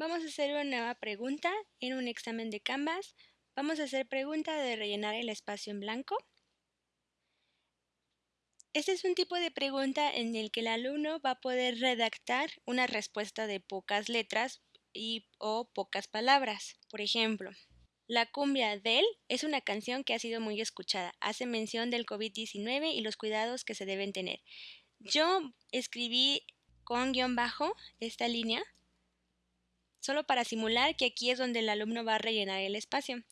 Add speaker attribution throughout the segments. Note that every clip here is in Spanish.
Speaker 1: Vamos a hacer una nueva pregunta en un examen de Canvas. Vamos a hacer pregunta de rellenar el espacio en blanco. Este es un tipo de pregunta en el que el alumno va a poder redactar una respuesta de pocas letras y, o pocas palabras. Por ejemplo, la cumbia del es una canción que ha sido muy escuchada. Hace mención del COVID-19 y los cuidados que se deben tener. Yo escribí con guion bajo esta línea solo para simular que aquí es donde el alumno va a rellenar el espacio.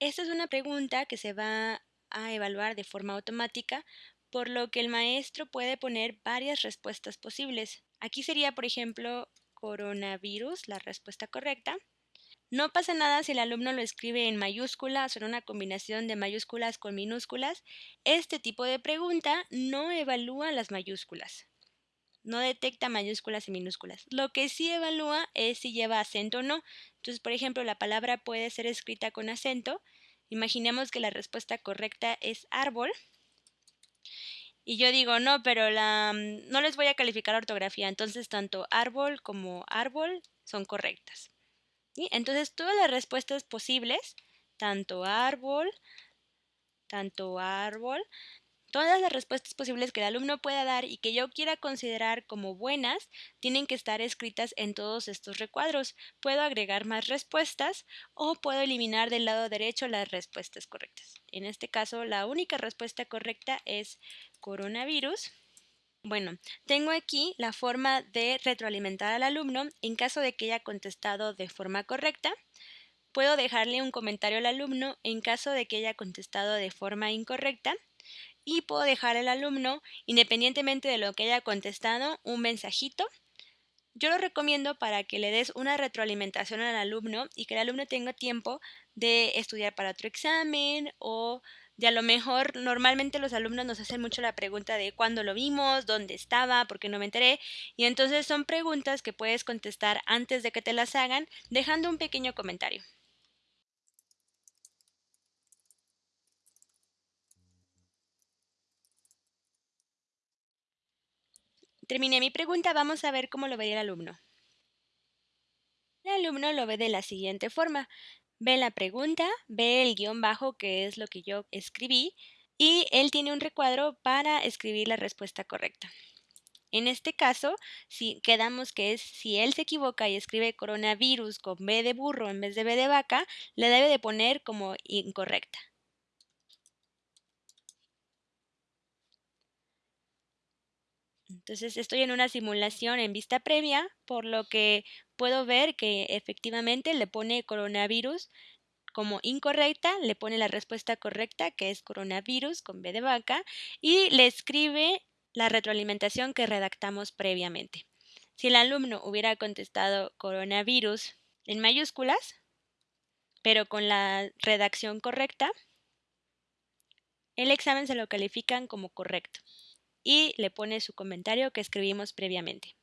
Speaker 1: Esta es una pregunta que se va a evaluar de forma automática, por lo que el maestro puede poner varias respuestas posibles. Aquí sería, por ejemplo, coronavirus, la respuesta correcta. No pasa nada si el alumno lo escribe en mayúsculas o en una combinación de mayúsculas con minúsculas. Este tipo de pregunta no evalúa las mayúsculas no detecta mayúsculas y minúsculas. Lo que sí evalúa es si lleva acento o no. Entonces, por ejemplo, la palabra puede ser escrita con acento. Imaginemos que la respuesta correcta es árbol. Y yo digo, no, pero la, mm, no les voy a calificar ortografía. Entonces, tanto árbol como árbol son correctas. Entonces, todas las respuestas posibles, tanto árbol, tanto árbol, Todas las respuestas posibles que el alumno pueda dar y que yo quiera considerar como buenas tienen que estar escritas en todos estos recuadros. Puedo agregar más respuestas o puedo eliminar del lado derecho las respuestas correctas. En este caso, la única respuesta correcta es coronavirus. Bueno, tengo aquí la forma de retroalimentar al alumno en caso de que haya contestado de forma correcta. Puedo dejarle un comentario al alumno en caso de que haya contestado de forma incorrecta y puedo dejar al alumno, independientemente de lo que haya contestado, un mensajito. Yo lo recomiendo para que le des una retroalimentación al alumno y que el alumno tenga tiempo de estudiar para otro examen o de a lo mejor normalmente los alumnos nos hacen mucho la pregunta de cuándo lo vimos, dónde estaba, por qué no me enteré y entonces son preguntas que puedes contestar antes de que te las hagan dejando un pequeño comentario. Terminé mi pregunta, vamos a ver cómo lo vería el alumno. El alumno lo ve de la siguiente forma. Ve la pregunta, ve el guion bajo, que es lo que yo escribí, y él tiene un recuadro para escribir la respuesta correcta. En este caso, si quedamos que es si él se equivoca y escribe coronavirus con B de burro en vez de B de vaca, le debe de poner como incorrecta. Entonces estoy en una simulación en vista previa, por lo que puedo ver que efectivamente le pone coronavirus como incorrecta, le pone la respuesta correcta, que es coronavirus con B de vaca, y le escribe la retroalimentación que redactamos previamente. Si el alumno hubiera contestado coronavirus en mayúsculas, pero con la redacción correcta, el examen se lo califican como correcto y le pone su comentario que escribimos previamente.